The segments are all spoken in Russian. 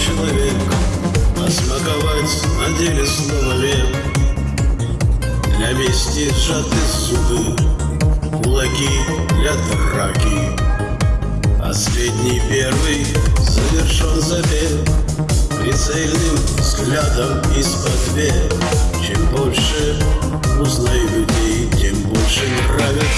человек А смаковать на деле слово век Для мести сжаты зубы Кулаки для драки. Последний первый завершен забег Прицельным взглядом из-под век Чем больше узнаю людей, тем больше нравится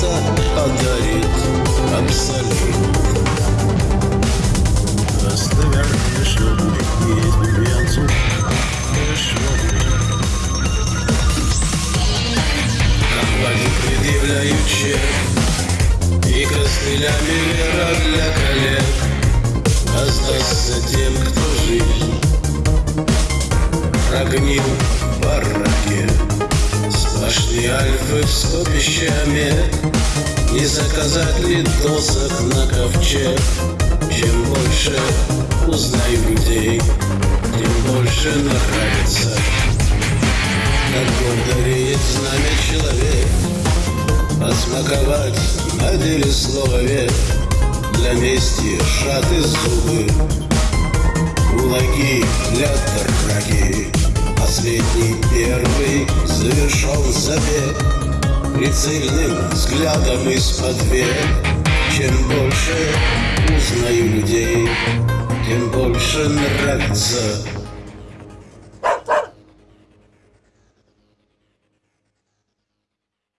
Темнота подарит абсолют Просто вернешь есть бубенцу Компании предъявляют чек И костылями вера для коллег Воздастся тем, кто жизнь Прогнил Сплошные альфы с копищами Не заказать ли досок на ковчег. Чем больше узнаю людей Тем больше нравится. Как гордо знамя человек Посмаковать на деле слово век Для мести шаты зубы Кулаки для драки Последний первый завершен забег. Прицельным взглядом из-под век Чем больше узнаю людей Тем больше нравится